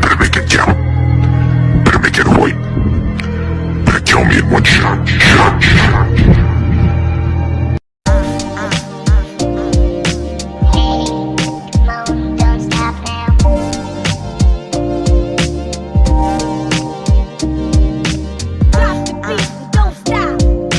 Better make it count. Better make it right. Better kill me in one Shot.